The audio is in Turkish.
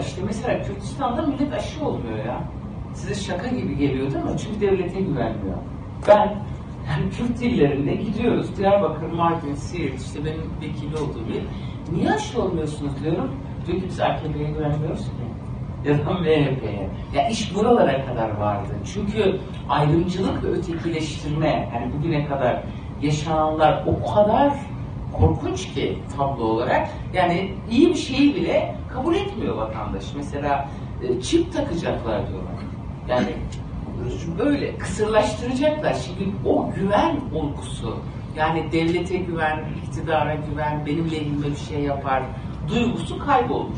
İşte mesela Kürtistan'da millet aşı olmuyor ya. Size şaka gibi geliyor değil mi? Çünkü devlete güvenmiyor. Ben yani Kürt illerinde gidiyoruz. Diyarbakır, Mardin, Siirt, işte benim vekili olduğum yer. Niye aşı olmuyorsunuz diyorum. Diyor ki biz AKP'ye güvenmiyoruz ki. Ya da MHP'ye. Ya iş buralara kadar vardı. Çünkü ayrımcılık ve ötekileştirme, yani bugüne kadar yaşananlar o kadar korkunç ki tablo olarak. Yani iyi bir şeyi bile kabul etmiyor vatandaş. Mesela e, çip takacaklar diyorlar. Yani böyle kısırlaştıracaklar. Şimdi o güven olgusu, yani devlete güven, iktidara güven, benim lehime bir şey yapar duygusu kaybolmuş.